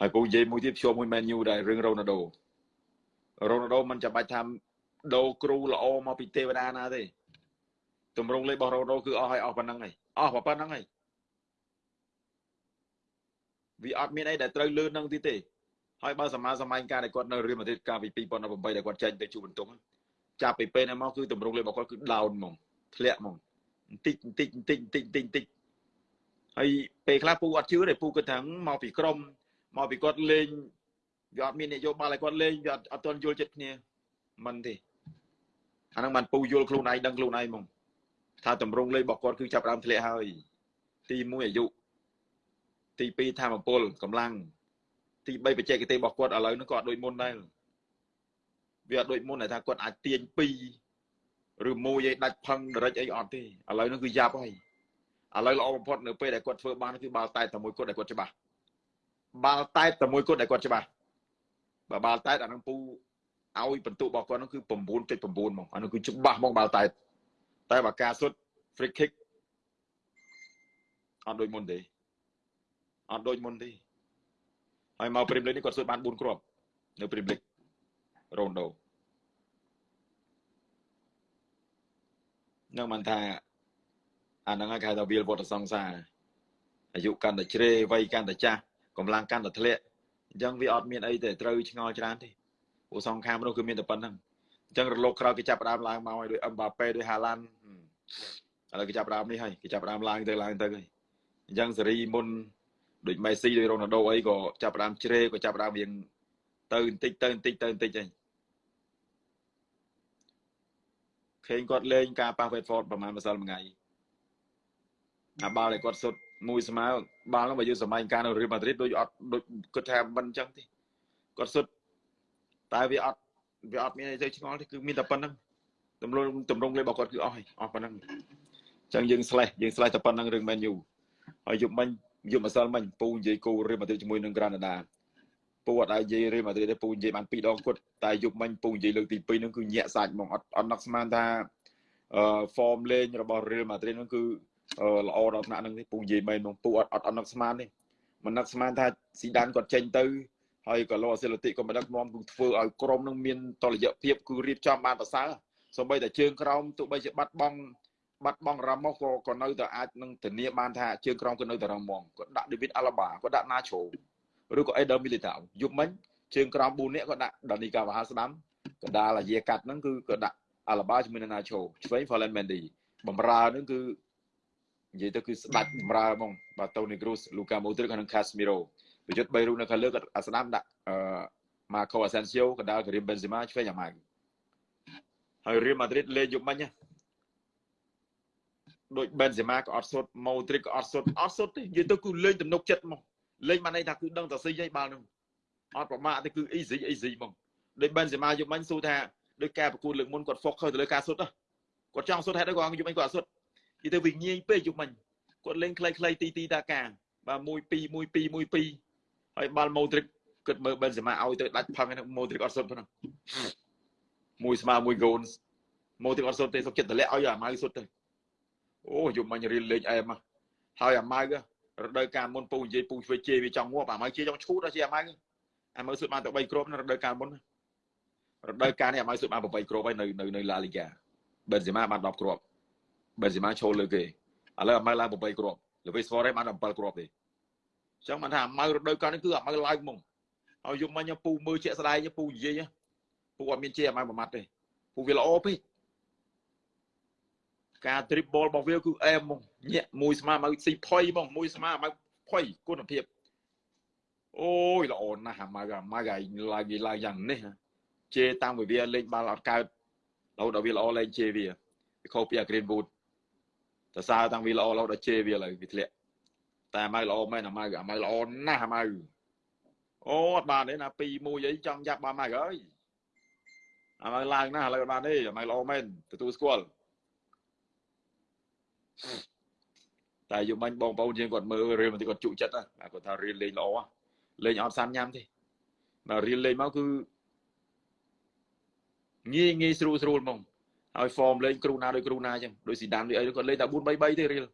ហើយពូនិយាយមួយទៀតភ្ជាប់មួយ Man U ដែររឿងរ៉ូណាល់ដូរ៉ូណាល់ដូមិនចាំបាច់ថាដូរគ្រូល្អមកពីទេវតាណាទេទម្រង់លេខរបស់រ៉ូណាល់ដូគឺអស់ហើយអស់ប៉ុណ្ណឹងហើយអស់ប៉ុណ្ណឹងហើយវាអត់មានអីដែលត្រូវលឿននឹងទីទេហើយបើសមាសម័យការដែលគាត់នៅរៀលម៉ាឌ្រីតកាលពី2018ដែលគាត់ចេញទៅជួបបន្ទុកចាប់ពីពេលហ្នឹងមកគឺទម្រង់លេខរបស់គាត់គឺ down ហ្មងធ្លាក់ហ្មងបន្តិចបន្តិចបន្តិចបន្តិចបន្តិចបន្តិចហើយពេលខ្លះពូអត់ជឿទេពូគិតថាមកពីក្រម មកពីគាត់លេងវាអត់មាននយោបាយឲ្យគាត់លេងវាអត់ទាន់យល់ចិត្តគ្នាមិនទេអាហ្នឹងបានពូយល់ខ្លួនឯងដឹងខ្លួនឯងហ្មងថាតម្រងលេខរបស់គាត់គឺចាប់ដើមធ្លាក់ហើយទី1អាយុទី2ធម្មពលកម្លាំងទី3បច្ចេកទេសរបស់គាត់ឥឡូវហ្នឹងក៏អត់ដូចមុនដែរវាអត់ដូចមុនតែថាគាត់អាចទាញ2ឬមួយឲ្យដាច់ផឹងដរិចអីអត់ទេឥឡូវហ្នឹងគឺយ៉ាប់ហើយឥឡូវល្អបំផុតនៅពេលដែលគាត់ធ្វើបានគឺបាល់តែតែមួយគាត់ដែលគាត់ច្បាស់ បាល់តែតែមួយគាត់ដែលគាត់ច្បាស់បើបាល់តែអាហ្នឹងពូឲ្យបន្ទុករបស់គាត់ហ្នឹងគឺ9.9ហ្មងអានោះគឺច្បាស់ហ្មងបាល់តែតែបើការសុទ្ធ free kick អត់ដូចមុនទេអត់ដូចមុនទេហើយមកព្រីមលីកនេះគាត់សុទ្ធបាន4គ្រាប់នៅព្រីមលីករ៉ូណូនឹងមិនថាអាហ្នឹងគេហៅថាវាលវត្តសង្សារអាយុកាន់តែជ្រេវ័យកាន់តែចាស់ កម្លាំងកាន់តែធ្លាក់អញ្ចឹងវាអត់មានអីទេត្រូវឆ្ងល់ច្រើនទេពួកសងខាមនោះគឺមានតែប៉ុណ្្នឹងអញ្ចឹងរលកក្រោយគេចាប់ដើមឡើងមកឲ្យដោយអឹមបាប៉េដោយហាឡាន់ឥឡូវគេចាប់ដើមនេះហើយគេចាប់ដើមឡើងទៅឡើងទៅហើយអញ្ចឹងសេរីមុនដូចមេស៊ីដូចរ៉ូណាល់ដូអីក៏ចាប់ដើមជ្រេក៏ចាប់ដើមរៀងទៅបន្តិចទៅបន្តិចទៅបន្តិចហើយឃើញគាត់លេងការប៉ះ Watford ប្រហែលម្សិលមួយថ្ងៃអាបាល់ដែលគាត់សុទ្ធ មួយស្មើបាល់នោះបើយើងសម័យការនៅរៀលម៉ាឌ្រីតដូចអត់ដូចគាត់ថាមិនអញ្ចឹងទេគាត់សុទ្ធតែវាអត់វាអត់មានអីទៅឆ្ងល់ទេគឺមានតែប៉ុណ្្នឹងទម្រង់ទម្រង់លេខរបស់គាត់គឺអស់ហើយអស់ប៉ុណ្្នឹងអញ្ចឹងយើងស្លេះយើងស្លេះតែប៉ុណ្្នឹងរឿង Man U ហើយយប់មិញយប់ម្សិលមិញពូនិយាយគូរៀលម៉ាឌ្រីតជាមួយនឹងក្រាណាដាពូអត់ឲ្យនិយាយរៀលម៉ាឌ្រីតទេពូនិយាយបាន2ដងគាត់តែយប់មិញពូនិយាយលើកទី2ហ្នឹងគឺញាក់សាច់ហ្មងអត់អត់នឹកស្មានថាអឺ form លេងរបស់រៀលម៉ាឌ្រីតហ្នឹងគឺ ល្អដល់ថ្នាក់ហ្នឹងទេពូនិយាយមែនហ្មងពូអត់អត់អត់នឹកស្មានទេមិននឹកស្មានថាស៊ីដានគាត់ចេញទៅហើយក៏លោកអសិលតិក៏មិនដឹកនាំគឺធ្វើឲ្យក្រុមនឹងមានតលយៈភាពគឺរៀបចំបានប្រសើរសូម្បីតែជើងក្រោមទោះបីជាបាត់បង់បាត់បង់រ៉ាម៉ូសក៏ក៏នៅតែអាចនឹងធានាបានថាជើងក្រោមក៏នៅតែរឹងមាំគាត់ដាក់ David Alaba គាត់ដាក់ Nacho ឬក៏ Eder Militao យប់មិញជើងក្រោម4នាក់គាត់ដាក់ Dani Carvajal ស្ដាំកដាលអាយាកាត់ហ្នឹងគឺគាត់ដាក់ Alaba ជាមួយនឹង Nacho ឆ្វេង Ferland Mendy បំរើហ្នឹងគឺ និយាយទៅគឺស្ដាច់បំរើហ្មងបាទ Toni Kroos Luka Modric និង Casemiro ប្រយុទ្ធ3រូបនៅខាងលើគាត់អាស្ដាំដាក់អឺ Marco Asensio កដាល Karim Benzema ឆ្វេងអាម៉ៅហើយ Real Madrid លេងយប់មិញដូច Benzema ក៏អត់សុទ្ធ Modric ក៏អត់សុទ្ធអត់សុទ្ធទេនិយាយទៅគឺលេងទំនុកចិត្តមកលេងបានន័យថាគឺដឹងតែស៊ីហើយបាល់នោះអត់ប្រមាថទេគឺ easy easy ហ្មងដូច Benzema យប់មិញសួរថាដោយការប្រកួតលើកមុនគាត់ focus ទៅលើការសុទ្ធគាត់ចង់សុទ្ធហេតុអីគាត់យប់មិញគាត់អត់សុទ្ធ និយាយទៅវាងាយពេកយប់មិញគាត់លេងខ្លីៗទីទីតាការបាទ1 2 1 2 1 2ហើយបាល់ម៉ូទ្រិកគិតមើលបេនសេម៉ាឲ្យទៅដាច់ផឹងហ្នឹងម៉ូទ្រិកអត់សុទ្ធផងមួយស្មើមួយហ្គោលម៉ូទ្រិកអត់សុទ្ធទេសុខចិត្តតម្លាក់ឲ្យអាម៉ៅសុទ្ធទៅអូយំមិញរៀនលេងអែមហើយអាម៉ៅរដូវកាលមុនពូនិយាយពូធ្វើជេវាចង់ងាប់អាម៉ៅជេចង់ឈូតដល់ជាអាម៉ៅអាម៉ៅសុទ្ធបានតែ3គ្រាប់នៅរដូវកាលមុនរដូវកាលនេះអាម៉ៅសុទ្ធបាន8គ្រាប់ហើយនៅនៅនៅឡាលីហ្គាបេនសេម៉ាបាន10គ្រាប់ បេនសេម៉ាឈោលលើគេឥឡូវអាម៉ៅឡើង8គ្រាប់លវីសហ្វរ៉េបាន7គ្រាប់ទេចឹងបានថាម៉ៅរដូវកាលនេះគឺអាម៉ៅឡើងហ្មងហើយយំមិញពូមើលជាក់ស្ដែងពូនិយាយពូអត់មានជាអាម៉ៅមួយម៉ាត់ទេពូវាល្អពេកការ dribble របស់វាគឺអែមហ្មងញាក់មួយស្មាម៉ៅស៊ីផុយហ្មងមួយស្មាម៉ៅផុយគុណភាពអូយល្អណាស់អាម៉ៅអាម៉ៅឲ្យឡើងវាឡើងយ៉ាងនេះជេតាំងពីវាលេងបាល់អត់កើតរហូតដល់វាល្អលេងជេវាវាខុសពីអា Greenwood តើសើតាំងវាល្អរហូតដល់ជេវាឡើយវាធ្លាក់តែអាម៉ៅល្អមែនអាម៉ៅអាម៉ៅល្អណាស់អាម៉ៅអូអត់បានទេណា2 1អីចង់ចាប់បានម៉ៅអើយអាម៉ៅឡើងណាស់ឥឡូវបានទេអាម៉ៅល្អមែនទទួលស្គាល់តែយំបាញ់បងប្អូនយើងគាត់មើលរៀលបន្តិចគាត់ជក់ចិត្តណាគាត់ថារៀលលេងល្អលេងអត់សាន់ញ៉ាំទេដល់រៀលលេងមកគឺងាយងាយស្រួលស្រួលហ្មង ហើយ form លេងគ្រូណាដោយគ្រូណាអញ្ចឹងដោយស៊ីដានដូចអីគាត់លេងតែ4 3 3ទេរៀល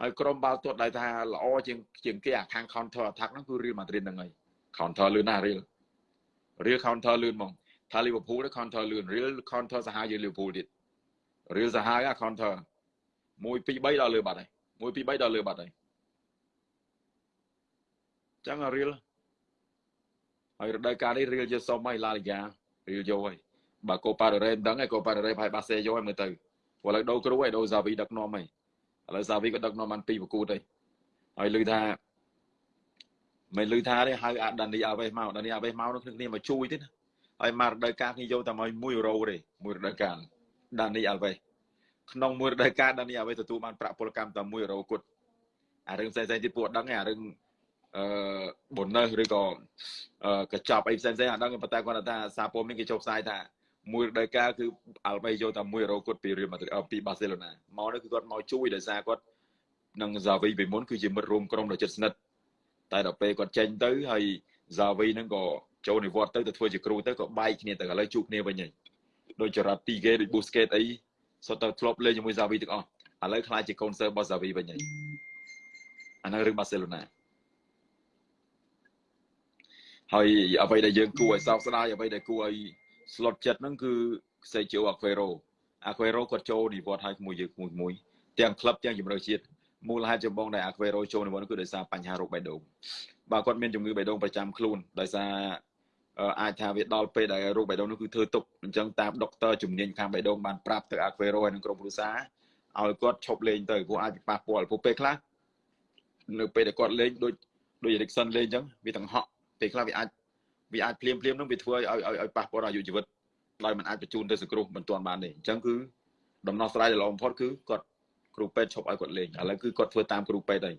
ហើយក្រុមបាល់ទាត់ដែលថាល្អជាងជាងគេអាខាង counter attack ហ្នឹងគឺ Real Madrid ហ្នឹងហើយ counter លឿនណាស់ Real Real counter លឿនហ្មងថា Liverpool ទៅ counter លឿន Real counter សាហាវជាង Liverpool ទៀត Real សាហាវអា counter 1 2 3ដល់លើបាត់ហើយ1 2 3ដល់លើបាត់ហើយចឹង Real ហើយរដូវកាលនេះ Real យកសុំហើយ La Liga Real យកហើយ បើ Copa del Rey មិនដឹងឯ Copa del Rey ប្រហែលបាសេយកហើយមើលទៅព្រោះឥឡូវដូរគ្រូហើយដូរ Xavi ដឹកនាំហើយឥឡូវ Xavi ក៏ដឹកនាំបានពីប្រកួតហើយហើយឮថាមិនឮថាទេហៅអាដានីអាវេសមកដានីអាវេសមកនោះគ្នាមកជួយទេណាហើយមករដូវកាលគ្នាយកតែមក1យូរ៉ូទេមួយរដូវកាលដានីអាវេសក្នុងមួយរដូវកាលដានីអាវេសទទួលបានប្រាក់ពលកម្មតែ1យូរ៉ូគត់អារឿងផ្សេងៗទៀតពួកអត់ដឹងទេអារឿងអឺ bonus ឬក៏កញ្ចប់អីផ្សេងៗអត់ដឹងប៉ុន្តែគាត់ថាសារព័ត៌មានគេចុះផ្សាយថា មួយរដូវកាលគឺអាល់បេយកតែ1យូរ៉ូគាត់ពីរៀលម៉ាឌ្រីតពីបាសេឡូណាមកនេះគឺគាត់មកជួយដោយសារគាត់នឹងហ្សាវីពីមុនគឺជាមិត្តរួមក្រុមដ៏ជិតស្និទ្ធតែដល់ពេលគាត់ចេញទៅហើយហ្សាវីហ្នឹងក៏ចូលនិវត្តន៍ទៅទៅធ្វើជាគ្រូទៅក៏បែកគ្នាទៅឥឡូវជួបគ្នាវិញហើយដូចចរ៉ាទីគេដូចប៊ូស្កេតអីសុទ្ធតែធ្លាប់លេងជាមួយហ្សាវីទាំងអស់ឥឡូវខ្លាចជាកូនសើរបស់ហ្សាវីវិញហើយអាហ្នឹងរឿងបាសេឡូណាហើយអ្វីដែលយើងគួរឲ្យសោកស្ដាយអ្វីដែលគួរឲ្យ ស្លុតចិត្តហ្នឹងគឺសេជូអាខ្វេរ៉ូអាខ្វេរ៉ូគាត់ចូលនិវត្តន៍ឲ្យមួយយើងមួយមួយទាំងក្លឹបទាំងជំរឿជាតិមូលហេតុចម្បងដែលអាខ្វេរ៉ូចូលនិវត្តន៍គឺដោយសារបញ្ហារោគបេះដូងបើគាត់មានជំងឺបេះដូងប្រចាំខ្លួនដោយសារអាចថាវាដល់ពេលដែលរោគបេះដូងនោះគឺធ្វើទុកអញ្ចឹងតាមដុកទ័រជំនាញខាងបេះដូងបានប្រាប់ទៅអាខ្វេរ៉ូហើយនឹងក្រុមគ្រួសារឲ្យគាត់ឈប់លេងទៅព្រោះអាចប៉ះពាល់ព្រោះពេលខ្លះនៅពេលដែលគាត់លេងដូចដូច Erikson លេងអញ្ចឹងវាទាំងហក់ពេលខ្លះវាអាច វាអាចភ្លាមភ្លាមនឹងវាធ្វើឲ្យឲ្យឲ្យប៉ះពាល់ដល់អាយុជីវិតដោយมันអាចបញ្ជូនទៅសង្គ្រោះមិនទាន់បានទេអញ្ចឹងគឺដំណោះស្រាយដែលល្អបំផុតគឺគាត់គ្រូពេទ្យឈប់ឲ្យគាត់លេងឥឡូវគឺគាត់ធ្វើតាមគ្រូពេទ្យហើយ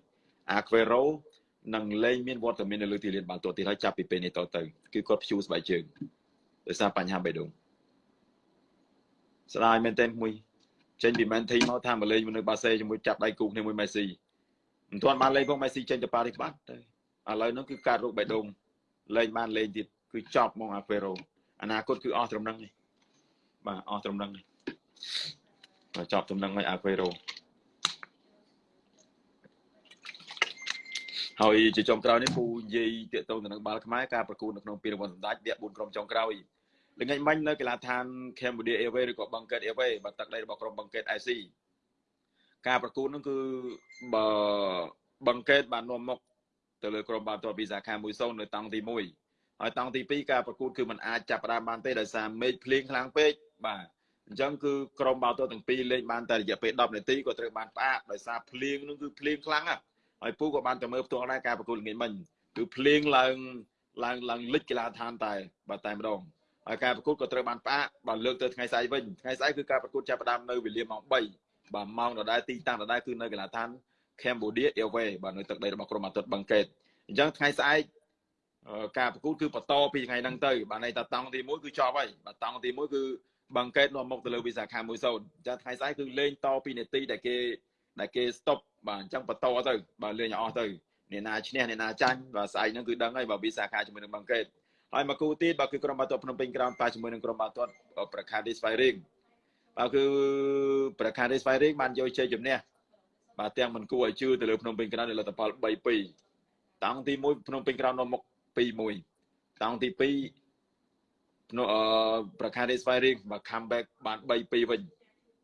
អាខ្វេរ៉ូនឹងលេងមានវត្តមាននៅលើទីលានបាល់ទាត់ទៀតហើយចាប់ពីពេលនេះតទៅគឺគាត់ព្យួរស្បែកជើងដោយសារបញ្ហាបេះដូងស្ដាយមែនទែនមួយចេញពីមែនធីមកថាមកលេងនៅបាសេជាមួយចាប់ដៃគូគ្នាមួយមេស៊ីមិនទាន់បានលេងផងមេស៊ីចេញទៅប៉ារីសបាត់ទៅឥឡូវហ្នឹងគឺកើតរោគបេះដូង លេងបានលេងទៀតគឺចប់មកអាហ្វេរ៉ូអនាគតគឺអស់ត្រឹមហ្នឹងទេបាទអស់ត្រឹមហ្នឹងទេចប់ត្រឹមហ្នឹងហើយអាហ្វេរ៉ូហើយជាចុងក្រោយនេះពូនិយាយតាកតងទៅនឹងបាល់ខ្មែរការប្រកួតនៅក្នុងពានរង្វាន់សម្ដេចវគ្គ4ក្រុមចុងក្រោយល្ងាចមិញនៅកីឡាដ្ឋាន Cambodia Airways ឬក៏ Bangkok Airways បាត់ទឹកដីរបស់ក្រុម Bangkok IC ការប្រកួតនោះគឺបើ Bangkok បាននាំមុខ ទៅលើក្រុមបាល់ទាត់ពីសាខា1-0នៅតង់ទី1ហើយតង់ទី2ការប្រកួតគឺมันអាចចាប់ផ្ដើមបានទេដោយសារមេឃភ្លៀងខ្លាំងពេកបាទអញ្ចឹងគឺក្រុមបាល់ទាត់ទាំងពីរលេងបានតែរយៈពេល10នាទីក៏ត្រូវបានផ្អាកដោយសារភ្លៀងនោះគឺភ្លៀងខ្លាំងណាស់ហើយពូក៏បានទៅមើលផ្ទាល់ដែរការប្រកួតល្ងាចមិញគឺភ្លៀងឡើងឡើងឡើងលិចកីឡាដ្ឋានតែបាទតែម្ដងហើយការប្រកួតក៏ត្រូវបានផ្អាកបាទលើកទៅថ្ងៃស្អែកវិញថ្ងៃស្អែកគឺការប្រកួតចាប់ផ្ដើមនៅវេលាម៉ោង3បាទម៉ោងដដែលទីតាំងដដែលគឺនៅកីឡាដ្ឋាន Cambodia Airways បាទនៅទឹកដីរបស់ក្រុមអាទិត្យបឹងកេតអញ្ចឹងថ្ងៃស្អែកការប្រកួតគឺបន្តពីថ្ងៃហ្នឹងទៅបាទន័យថាតង់ទី1គឺចប់ហើយបាទតង់ទី1គឺបឹងកេតនាំមុខទៅលើវិសាខា1-0អញ្ចឹងថ្ងៃស្អែកគឺលេងតពីនាទីដែលគេដែលគេ stop បាទអញ្ចឹងបន្តទៅបាទលេងឲ្យអស់ទៅអ្នកណាឈ្នះអ្នកណាចាញ់បាទស្អែកហ្នឹងគឺដឹងហើយបាទវិសាខាជាមួយនឹងបឹងកេតហើយមកគូទៀតបាទគឺក្រុមបាល់ទាត់ភ្នំពេញក្រោមប៉ាជាមួយនឹងក្រុមបាល់ទាត់ប្រខាទីស្វ័យរៀងបាទគឺប្រខាទីស្វ័យរៀងបានយកជ័យជំនះ បាទទាំងមិនគួរឲ្យជឿទៅលើភ្នំពេញក្រោមនៃលទ្ធផល3-2តង់ទី1ភ្នំពេញក្រោមនាំមុខ2-1តង់ទី2ភ្នំអឺប្រខាទីស្វ័យរៀងបាទ comeback បាន3-2វិញ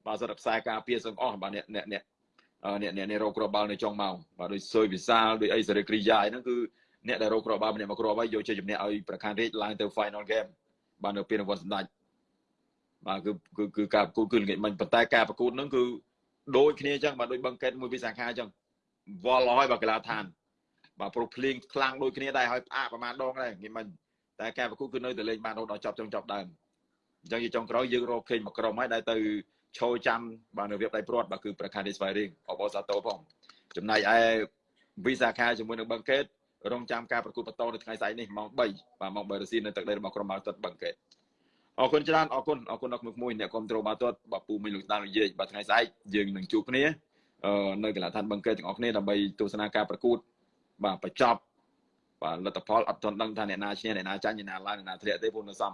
បាទសម្រាប់ខ្សែការពារសឹងអស់បាទអ្នកអ្នកអ្នកអ្នកអ្នករោគគ្រាប់បាល់នៅចុងម៉ោងបាទដោយសុយវិសាលដោយអីសេរីគ្រីយ៉ាហ្នឹងគឺអ្នកដែលរោគគ្រាប់បាល់ម្នាក់មកគ្រាប់ហើយយកជ័យជំនះឲ្យប្រខានរាជឡើងទៅ final game បាទនៅពេលរង្វាន់សម្ដេចបាទគឺគឺគឺការប្រកួតគឺល្ងាចមិញប៉ុន្តែការប្រកួតហ្នឹងគឺ ដូចគ្នាអញ្ចឹងបាទដូចបឹងកេតមួយវិសាខាអញ្ចឹងវល់ឲ្យបាទកីឡាឋានបាទប្រុសភ្លៀងខ្លាំងដូចគ្នាដែរហើយផ្អាកប្រហែលដងដែរងាយមិញតែការប្រកួតគឺនៅតែលេងបានរហូតដល់ចប់ចុងចប់ដើមអញ្ចឹងជាចុងក្រោយយើងរកឃើញមួយក្រុមហើយដែលទៅឈរចាំបាទនៅរៀបដៃព្រាត់បាទគឺប្រខាទីស្វ័យរៀងអបអសាតោផងចំណែកឯវិសាខាជាមួយនឹងបឹងកេតរងចាំការប្រកួតបន្តនៅថ្ងៃស្អែកនេះម៉ោង3បាទម៉ោង3រសៀលនៅទឹកដីរបស់ក្រុមបាល់ទាត់បឹងកេត អរគុណច្រើនអរគុណអរគុណដល់ក្មួយៗអ្នកគ្រប់គ្រងបាល់ទាត់បាទពូមីលោកដាននិយាយបាទថ្ងៃស្អែកយើងនឹងជួបគ្នានៅកីឡាដ្ឋានបឹងកេតទាំងអស់គ្នាដើម្បីទស្សនាការប្រកួតបាទបញ្ចប់បាទលទ្ធផលអត់ទាន់ដឹងថាអ្នកណាឈ្នះអ្នកណាចាញ់អ្នកណាឡើងអ្នកណាធ្លាក់ទេព្រោះនៅសម